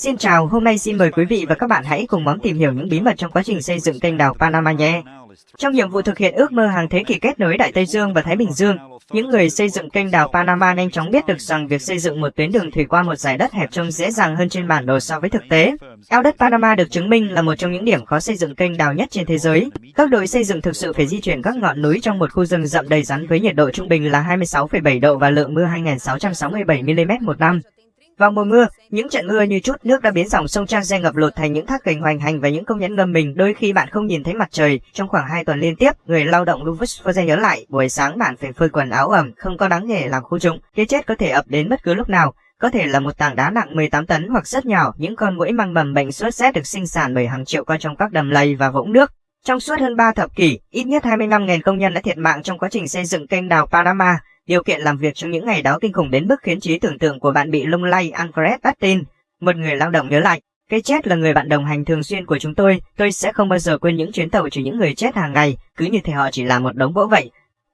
Xin chào, hôm nay xin mời quý vị và các bạn hãy cùng bóng tìm hiểu những bí mật trong quá trình xây dựng kênh đào Panama nhé. Trong nhiệm vụ thực hiện ước mơ hàng thế kỷ kết nối Đại Tây Dương và Thái Bình Dương, những người xây dựng kênh đào Panama nhanh chóng biết được rằng việc xây dựng một tuyến đường thủy qua một dải đất hẹp trông dễ dàng hơn trên bản đồ so với thực tế. Eo đất Panama được chứng minh là một trong những điểm khó xây dựng kênh đào nhất trên thế giới. Các đội xây dựng thực sự phải di chuyển các ngọn núi trong một khu rừng rậm đầy rắn với nhiệt độ trung bình là 26,7 độ và lượng mưa 2.667 mm một năm. Vào mùa mưa, những trận mưa như chút nước đã biến dòng sông Trang Giang ngập lụt thành những thác gành hoành hành và những công nhân ngâm mình. Đôi khi bạn không nhìn thấy mặt trời. Trong khoảng 2 tuần liên tiếp, người lao động Louis Forze nhớ lại, buổi sáng bạn phải phơi quần áo ẩm, không có đáng nghề làm khu trụng. Cái chết có thể ập đến bất cứ lúc nào. Có thể là một tảng đá nặng 18 tấn hoặc rất nhỏ, những con muỗi mang mầm bệnh sốt rét được sinh sản bởi hàng triệu con trong các đầm lầy và vũng nước. Trong suốt hơn 3 thập kỷ, ít nhất 25.000 công nhân đã thiệt mạng trong quá trình xây dựng kênh đào Panama. Điều kiện làm việc trong những ngày đó kinh khủng đến mức khiến trí tưởng tượng của bạn bị lung lay Alfred Battin, một người lao động nhớ lại. Cái chết là người bạn đồng hành thường xuyên của chúng tôi, tôi sẽ không bao giờ quên những chuyến tàu chở những người chết hàng ngày, cứ như thể họ chỉ là một đống gỗ vậy.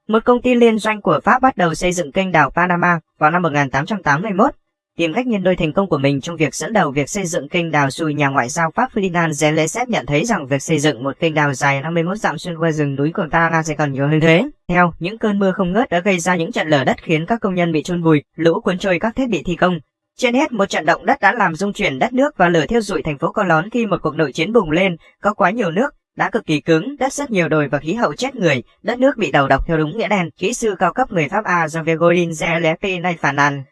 Một công ty liên doanh của Pháp bắt đầu xây dựng kênh đảo Panama vào năm 1881 tìm cách nhân đôi thành công của mình trong việc dẫn đầu việc xây dựng kênh đào sùi nhà ngoại giao Pháp Ferdinand Zelensky nhận thấy rằng việc xây dựng một kênh đào dài 51 dặm xuyên qua rừng núi của ta sẽ còn nhiều hơn thế. Theo, những cơn mưa không ngớt đã gây ra những trận lở đất khiến các công nhân bị chôn vùi, lũ cuốn trôi các thiết bị thi công. Trên hết, một trận động đất đã làm rung chuyển đất nước và lửa thiêu rụi thành phố Colón khi một cuộc nội chiến bùng lên, có quá nhiều nước, đã cực kỳ cứng, đất rất nhiều đồi và khí hậu chết người, đất nước bị đầu độc theo đúng nghĩa đen. Kỹ sư cao cấp người Pháp A Jean Godin Zelensky nay phản nàn,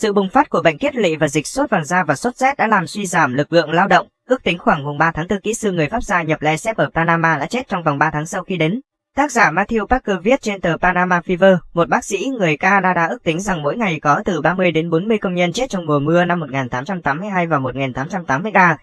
sự bùng phát của bệnh kiết lỵ và dịch sốt vàng da và sốt rét đã làm suy giảm lực lượng lao động. Ước tính khoảng mùng 3 tháng 4 kỹ sư người Pháp gia nhập Lesep ở Panama đã chết trong vòng 3 tháng sau khi đến. Tác giả Matthew Parker viết trên tờ Panama Fever, một bác sĩ người Canada ước tính rằng mỗi ngày có từ 30 đến 40 công nhân chết trong mùa mưa năm 1882 và 1883.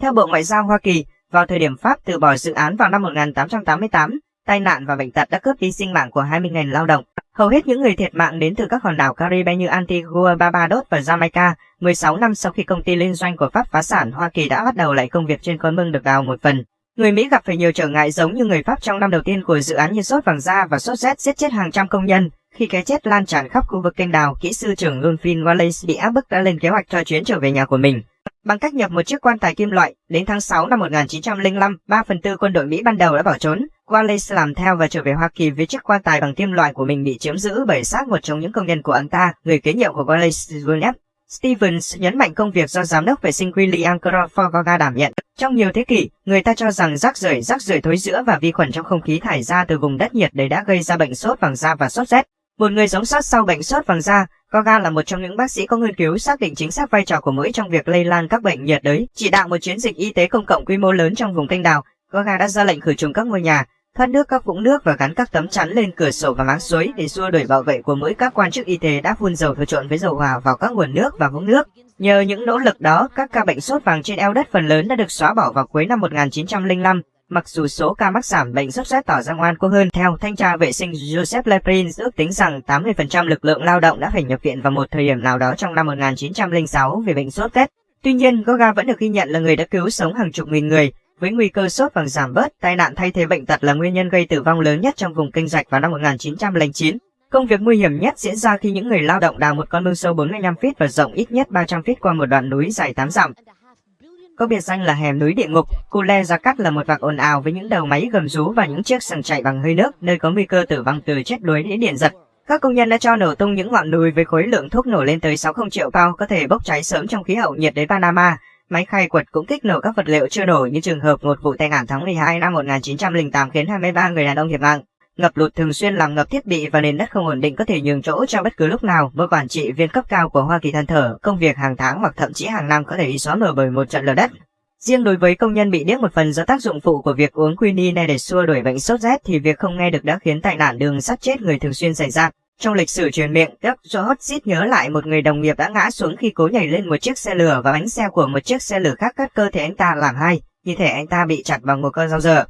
Theo Bộ Ngoại giao Hoa Kỳ, vào thời điểm Pháp từ bỏ dự án vào năm 1888, tai nạn và bệnh tật đã cướp đi sinh mạng của 20.000 lao động. Hầu hết những người thiệt mạng đến từ các hòn đảo Caribe như Antigua, Barbados và Jamaica. 16 năm sau khi công ty liên doanh của Pháp phá sản, Hoa Kỳ đã bắt đầu lại công việc trên con mương được đào một phần. Người Mỹ gặp phải nhiều trở ngại giống như người Pháp trong năm đầu tiên của dự án như sốt vàng da và sốt rét giết chết hàng trăm công nhân. Khi cái chết lan tràn khắp khu vực kênh đào, kỹ sư trưởng Lulfin Wallace bị áp bức đã lên kế hoạch cho chuyến trở về nhà của mình. Bằng cách nhập một chiếc quan tài kim loại, đến tháng 6 năm 1905, 3 phần tư quân đội Mỹ ban đầu đã bỏ trốn. Wallace làm theo và trở về Hoa Kỳ với chiếc quan tài bằng kim loại của mình bị chiếm giữ bởi xác một trong những công nhân của anh ta, người kế nhiệm của Wallace William. Stevens nhấn mạnh công việc do giám đốc vệ sinh William Crawford đảm nhận. Trong nhiều thế kỷ, người ta cho rằng rác rưởi, rác rưởi thối rữa và vi khuẩn trong không khí thải ra từ vùng đất nhiệt đới đã gây ra bệnh sốt vàng da và sốt rét. Một người sống sót sau bệnh sốt vàng da, Goga là một trong những bác sĩ có nghiên cứu xác định chính xác vai trò của mũi trong việc lây lan các bệnh nhiệt đới, chỉ đạo một chiến dịch y tế công cộng quy mô lớn trong vùng kênh đào. Goga đã ra lệnh khử trùng các ngôi nhà, thoát nước các vũng nước và gắn các tấm chắn lên cửa sổ và máng suối để xua đuổi bảo vệ của mũi. Các quan chức y tế đã phun dầu thừa trộn với dầu hỏa vào các nguồn nước và vũng nước. Nhờ những nỗ lực đó, các ca bệnh sốt vàng trên eo đất phần lớn đã được xóa bỏ vào cuối năm 1905. Mặc dù số ca mắc giảm bệnh sốt rét tỏ ra ngoan cố hơn, theo thanh tra vệ sinh Joseph Leprin ước tính rằng 80% lực lượng lao động đã phải nhập viện vào một thời điểm nào đó trong năm 1906 vì bệnh sốt rét. Tuy nhiên, Goga vẫn được ghi nhận là người đã cứu sống hàng chục nghìn người, với nguy cơ sốt bằng giảm bớt, tai nạn thay thế bệnh tật là nguyên nhân gây tử vong lớn nhất trong vùng kinh rạch vào năm 1909. Công việc nguy hiểm nhất diễn ra khi những người lao động đào một con mương sâu 45 feet và rộng ít nhất 300 feet qua một đoạn núi dài 8 dặm có biệt danh là hẻm núi địa ngục. Cule Gia Cát là một vạc ồn ào với những đầu máy gầm rú và những chiếc sừng chạy bằng hơi nước, nơi có nguy cơ tử vong từ chết đuối đến điện giật. Các công nhân đã cho nổ tung những ngọn núi với khối lượng thuốc nổ lên tới 60 triệu bao có thể bốc cháy sớm trong khí hậu nhiệt đới Panama. Máy khai quật cũng kích nổ các vật liệu chưa nổ như trường hợp một vụ tai nạn tháng 12 năm 1908 khiến 23 người đàn ông thiệt mạng. Ngập lụt thường xuyên làm ngập thiết bị và nền đất không ổn định có thể nhường chỗ cho bất cứ lúc nào. Một quản trị viên cấp cao của Hoa Kỳ than thở, công việc hàng tháng hoặc thậm chí hàng năm có thể bị xóa mở bởi một trận lở đất. Riêng đối với công nhân bị điếc một phần do tác dụng phụ của việc uống quinine để xua đuổi bệnh sốt rét thì việc không nghe được đã khiến tai nạn đường sắt chết người thường xuyên xảy ra. Trong lịch sử truyền miệng, Dr. Hotchit nhớ lại một người đồng nghiệp đã ngã xuống khi cố nhảy lên một chiếc xe lửa và bánh xe của một chiếc xe lửa khác cắt cơ thể anh ta làm hai, như thể anh ta bị chặt bằng một con dao dở.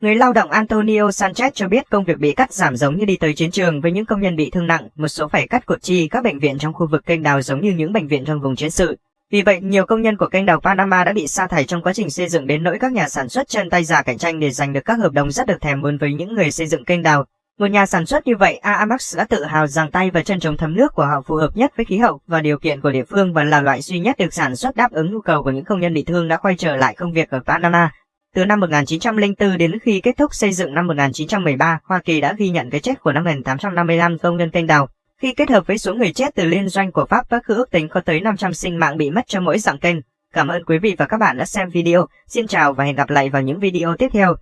Người lao động Antonio Sanchez cho biết công việc bị cắt giảm giống như đi tới chiến trường với những công nhân bị thương nặng, một số phải cắt cột chi các bệnh viện trong khu vực kênh đào giống như những bệnh viện trong vùng chiến sự. Vì vậy, nhiều công nhân của kênh đào Panama đã bị sa thải trong quá trình xây dựng đến nỗi các nhà sản xuất chân tay giả cạnh tranh để giành được các hợp đồng rất được thèm muốn với những người xây dựng kênh đào. Một nhà sản xuất như vậy, Aamax đã tự hào rằng tay và chân chống thấm nước của họ phù hợp nhất với khí hậu và điều kiện của địa phương và là loại duy nhất được sản xuất đáp ứng nhu cầu của những công nhân bị thương đã quay trở lại công việc ở Panama. Từ năm 1904 đến khi kết thúc xây dựng năm 1913, Hoa Kỳ đã ghi nhận cái chết của 5.855 công nhân canh đào. Khi kết hợp với số người chết từ liên doanh của Pháp, các ước tính có tới 500 sinh mạng bị mất cho mỗi dạng kênh. Cảm ơn quý vị và các bạn đã xem video. Xin chào và hẹn gặp lại vào những video tiếp theo.